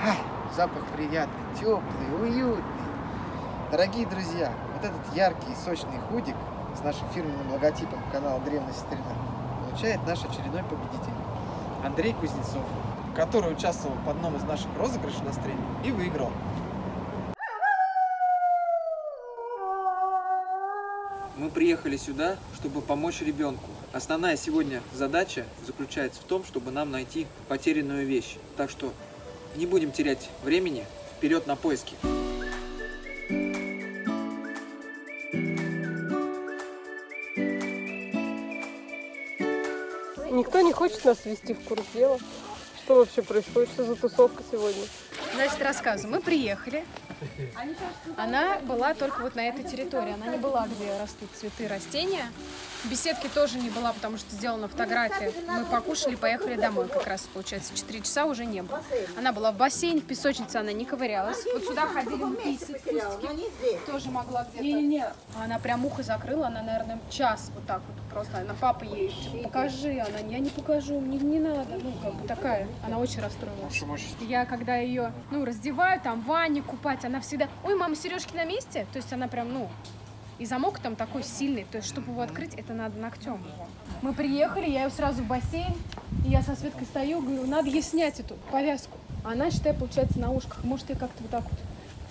Ай, запах приятный, теплый, уютный. Дорогие друзья, вот этот яркий и сочный худик с нашим фирменным логотипом канала Древность Старина получает наш очередной победитель. Андрей Кузнецов, который участвовал в одном из наших розыгрышей на стриме и выиграл. Мы приехали сюда, чтобы помочь ребенку. Основная сегодня задача заключается в том, чтобы нам найти потерянную вещь. Так что не будем терять времени, вперед на поиски. Никто не хочет нас ввести в курс дела. Что вообще происходит? Что за тусовка сегодня? Значит, рассказываю. Мы приехали. Она была только вот на этой территории. Она не была, где растут цветы, растения. Беседки тоже не была, потому что сделана фотография. Мы покушали, поехали домой. Как раз, получается, 4 часа уже не было. Она была в бассейне, в песочнице она не ковырялась. Вот сюда ходили мы писать, кустики. Тоже могла где-то. Не-не-не. Она прям ухо закрыла, она, наверное, час вот так вот просто. Она, папа ей, покажи. Она, я не покажу, мне не надо. Ну, как бы такая. Она очень расстроилась. Я, когда ее, ну, раздеваю, там, в ванне купать, она всегда, ой, мама, сережки на месте? То есть она прям, ну, и замок там такой сильный, то есть, чтобы его открыть, это надо ногтем его. Мы приехали, я ее сразу в бассейн, и я со Светкой стою, говорю, надо ей снять эту повязку. Она, считай, получается, на ушках. Может, я как-то вот так вот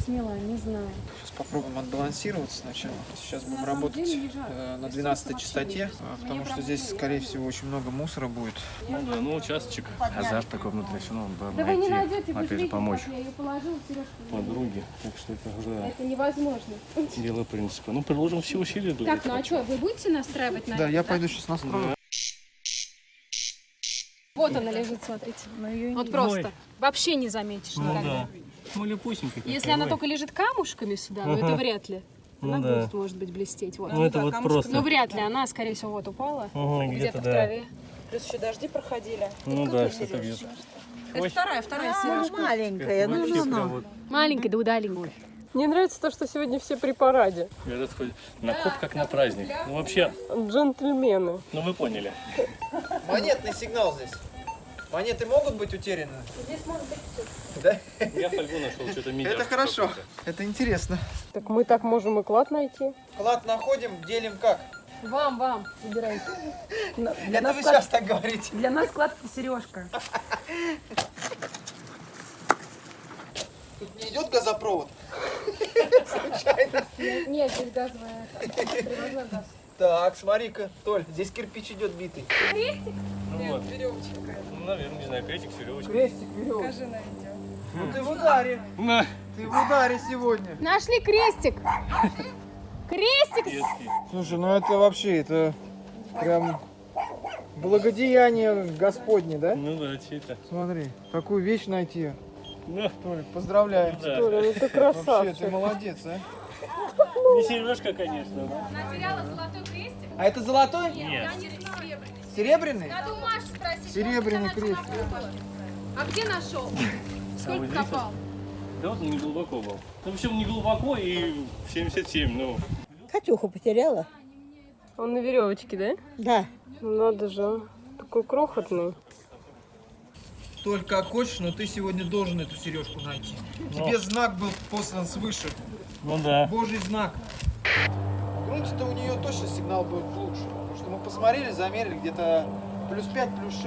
смела, не знаю. Сейчас попробуем отбалансироваться сначала. Сейчас будем работать э, на И 12 солнца частоте, а, потому что здесь, скорее всего, очень много мусора будет. Ну да, ну участочек, азарт такой внутри, все равно надо Да вы не найти, найдете, вы опять же, помочь я ее положила, подруге, так что это уже Это невозможно. дело принципа. Ну, приложим все усилия Так, ну а что, вы будете настраивать на Да, это, я пойду сейчас настрою. Вот она лежит, смотрите. Вот просто. Вообще не заметишь Ну никогда. да. Малюпусенькая Если она ой. только лежит камушками сюда, но это Ага. вряд ли. Ну Она да. будет, может быть, блестеть. Вот. Ну это вот просто. Ну, вряд ли. Она, скорее всего, вот упала. Ага, Где-то в да. траве. Плюс еще дожди проходили. Ну да, что-то где-то. Это вторая, вторая сережка. маленькая, ну, ну, ну. Вот, Маленькая, да удаленькая. Мне нравится то, что сегодня все при параде. этот хоть на хоп как на праздник. Ну вообще, Джентльмены. ну вы поняли. Монетный сигнал здесь. Монеты могут быть утеряны? Здесь может быть Да? Я фольгу нашел, что-то медиа. Это хорошо. Это интересно. Так мы так можем и клад найти. Клад находим, делим как? Вам, вам. Выбирайте. Для Это нас, вы клад- сейчас так говорите. для нас клад сережка. Тут не идет газопровод? Нет, здесь газовая. Привозной газ. Так, смотри-ка, Толь, здесь кирпич идет битый. Ну вот. Ну, наверное, не знаю, крестик, веревочка. Крестик, веревочка. Ну ты в ударе. На, Ты в ударе сегодня. Нашли крестик. Крестик. детский. Слушай, ну это вообще, это прям благодеяние Господне, да? Ну да, че это? Смотри, такую вещь найти. Ну, Толик, поздравляю. да. Толя, ну ты Вообще, ты красавчик. молодец, а? Не сережка, конечно. да. Она теряла золотой крестик. А это золотой? Нет. Серебряный? Надо у Маши спросить. Серебряный крестик. А где нашел? Сколько копал? Да вот он не глубоко был. Ну, в общем, не глубоко и 77, ну. Катюху потеряла? Он на веревочке, да? Да. Ну, Надо же, он такой крохотный. Толь, как хочешь, но ты сегодня должен эту сережку найти. Тебе знак был послан свыше. Ну да. Божий знак. В грунте-то у нее точно сигнал будет лучше. Потому что мы посмотрели, замерили где-то плюс 5, плюс 6.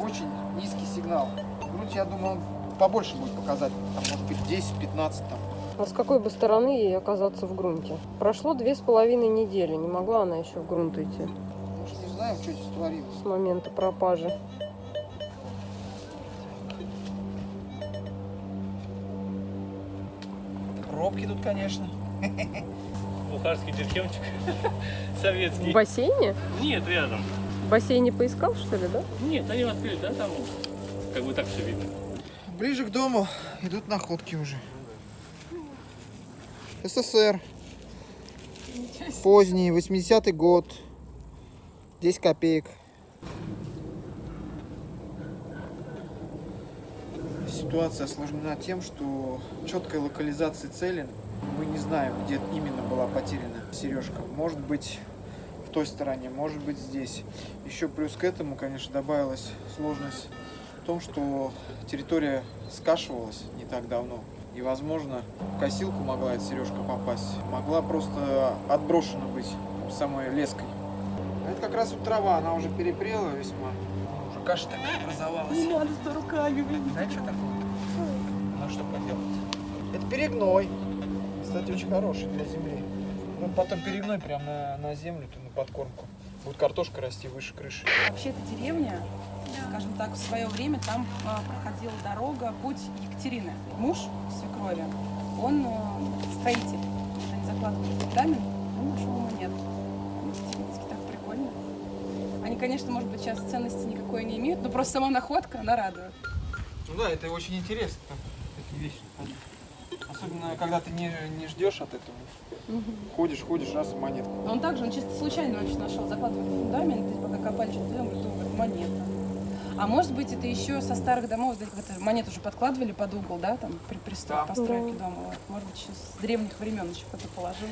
Очень низкий сигнал. Грунте, я думаю, он побольше будет показать. Там, может быть, 10-15 там. А с какой бы стороны ей оказаться в грунте? Прошло две с половиной недели. Не могла она еще в грунт идти Мы же не знаем, что здесь творилось. с момента пропажи. Пробки тут, конечно. Бухарский дерхемчик. В Советский. бассейне? Нет, рядом. В бассейне поискал, что ли, да? Нет, они открыли, да, там как бы так все видно. Ближе к дому идут находки уже. СССР. Поздний, 80-й год. 10 копеек. Ситуация осложнена тем, что четкой локализации цели мы не знаем, где именно была потеряна сережка. Может быть в той стороне, может быть здесь. Еще плюс к этому, конечно, добавилась сложность в том, что территория скашивалась не так давно. И, возможно, в косилку могла эта сережка попасть. Могла просто отброшена быть самой леской. Это как раз вот трава, она уже перепрела весьма. Уже каша такая образовалась. Не надо с руками, блин. Да что такое? Ну что поделать? Это перегной. Кстати, очень хороший для земли. Ну, потом перегной прям на, на землю, на подкормку. Будет картошка расти выше крыши. Вообще, эта деревня, скажем так, в свое время там а, проходила дорога, путь Екатерины. Муж свекрови, он э, строитель. Они закладывали фундамент, нашел монет. Они деревенские, так прикольно. Они, конечно, может быть, сейчас ценности никакой не имеют, но просто сама находка, она радует. Ну да, это очень интересно, такие вещи. Особенно, когда ты не, не ждешь от этого. Ходишь, ходишь, раз монетка. Он также, он чисто случайно вообще нашел, закладывали фундамент, и пока копали что-то, делали, говорит, «О, говорит, монета. А может быть, это еще со старых домов, да, это монету уже подкладывали под угол, да, там, при, при строй- Да. постройке дома. Вот. Может быть, еще с древних времен еще кто-то положил.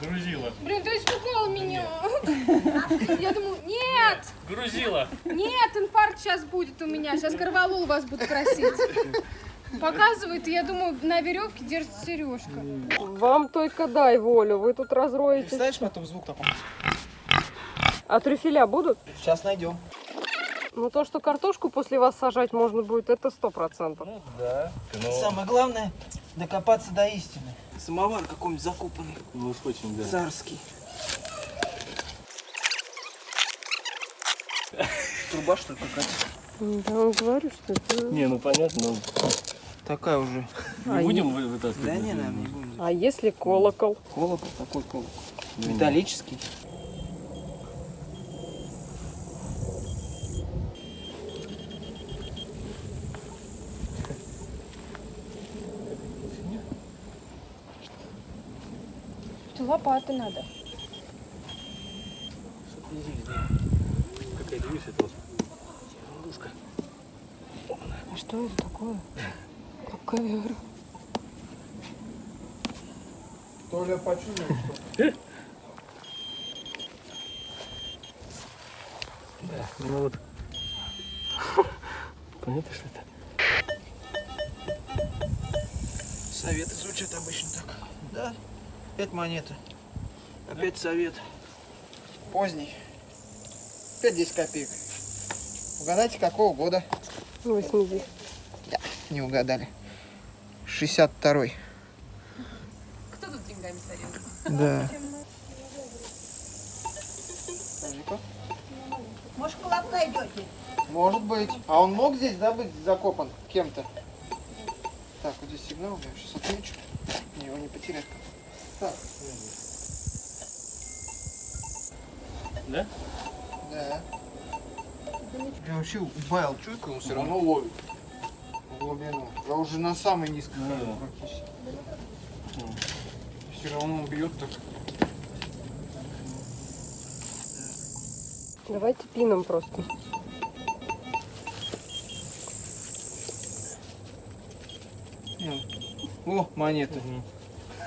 Грузила. Блин, ты испугал меня. Я думаю, нет, Грузила. нет, инфаркт сейчас будет у меня. Сейчас Корвалол вас будет просить. Показывает, и я думаю, на веревке держится сережка. Вам только дай волю, вы тут разроете. Представляешь, потом звук такой? А трюфеля будут? Сейчас найдем. Ну то, что картошку после вас сажать можно будет, это сто процентов. Да. Ну, Самое главное докопаться до истины. Самовар какой-нибудь закопанный, ну очень, да. царский. Труба что ли какая-то? Да, ну, говорю, что это... Не, ну понятно, но Такая уже. не А будем вы- вытаскивать? Да не, нам не будем. А если колокол? Колокол, такой колокол. Металлический. Лопаты надо. Какая-то, видишь, это вот А что это такое? Какая Толя почувствовал, что Ну вот. Понятно, что это? Советы звучат обычно так. Да. Опять монета. Опять совет. Поздний. Опять 10 копеек. Угадайте, какого года? 80. Не угадали. 62-й. Кто тут деньгами сорил? Да. Может, колобка идете? Может быть. А он мог здесь, да, быть закопан кем-то? Так, вот здесь сигнал, я сейчас отмечу. Не, его не потерять. Так, Да? да. Я вообще убавил чуйку, он все равно ловит. Глубину. Я уже на самой низкой Ну да. практически. Все равно он бьет так. Давайте пином просто. О, монета. Мгм.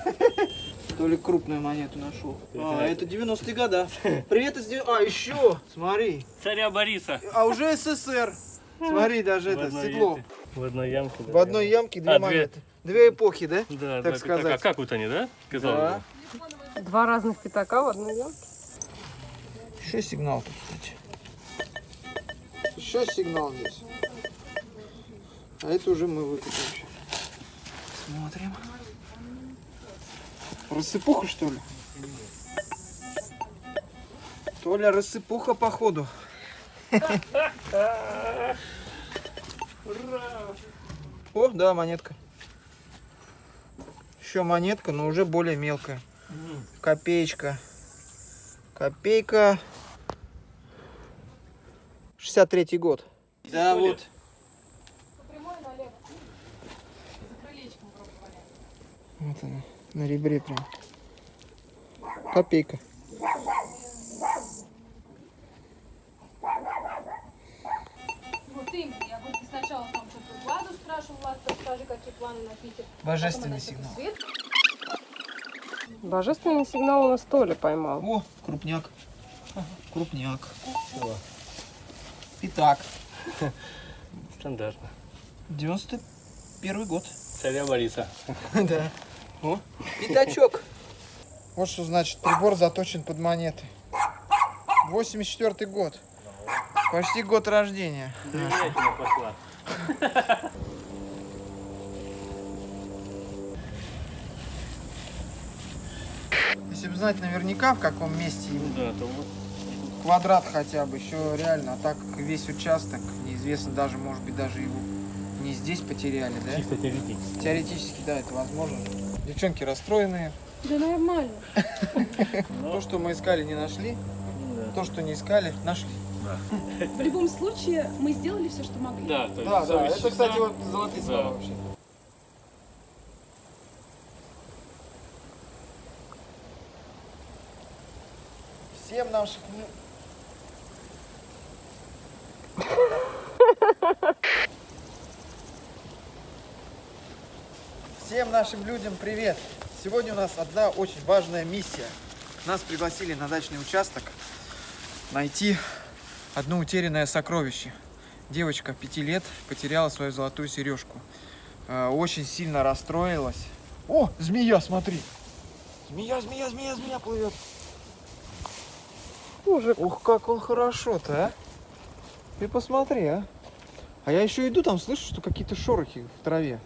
То ли крупную монету нашел. А, это 90-е года. Привет из... А, еще, смотри. Царя Бориса. А уже СССР. Смотри, даже В это, стекло. этой- В одной ямке. В одной ямке две А, две. монеты. Две эпохи, да? Да, так да, сказать. Так, а как вот они, да? Казалось Да. бы. Два разных пятака в одной ямке. Еще сигнал тут, кстати. Еще сигнал здесь. А это уже мы щас. Смотрим. Рассыпуха, что ли? Толя, рассыпуха, походу. О, да, монетка. Еще монетка, но уже более мелкая. Копеечка. Копейка. 63-й год. Да, вот. Вот она, на ребре прям. Копейка. Вот именно. Я вот сначала там что-то Владу спрашивала, Влад, расскажи, какие планы на Питер. Божественный сигнал. Божественный сигнал у нас Толя поймал. О, крупняк. Крупняк. Пятак. Стандартно. 91 год. Царя Бориса. Да. О, пятачок. Вот что значит прибор заточен под монеты. 84 год. Почти год рождения. Пошла. Если бы знать наверняка, в каком месте Ну да, то вот. квадрат хотя бы, еще реально, а так весь участок, неизвестно даже, может быть, даже его не здесь потеряли, да? Чисто теоретически. Теоретически, да, это возможно. Девчонки расстроенные. Да нормально. То, что мы искали, не нашли. То, что не искали, нашли. В любом случае, мы сделали все, что могли. Да, то есть Да, да, это, кстати, вот золотые Да. слова вообще. Всем наших... Всем нашим людям привет! Сегодня у нас одна очень важная миссия. Нас пригласили на дачный участок найти одно утерянное сокровище. Девочка пяти лет потеряла свою золотую сережку. Э, Очень сильно расстроилась. О, змея, смотри. Змея, змея, змея, змея плывет. Мужик. Ух, как он хорошо-то, а. Ты посмотри, а. А я еще иду, там слышу, что какие-то шорохи в траве.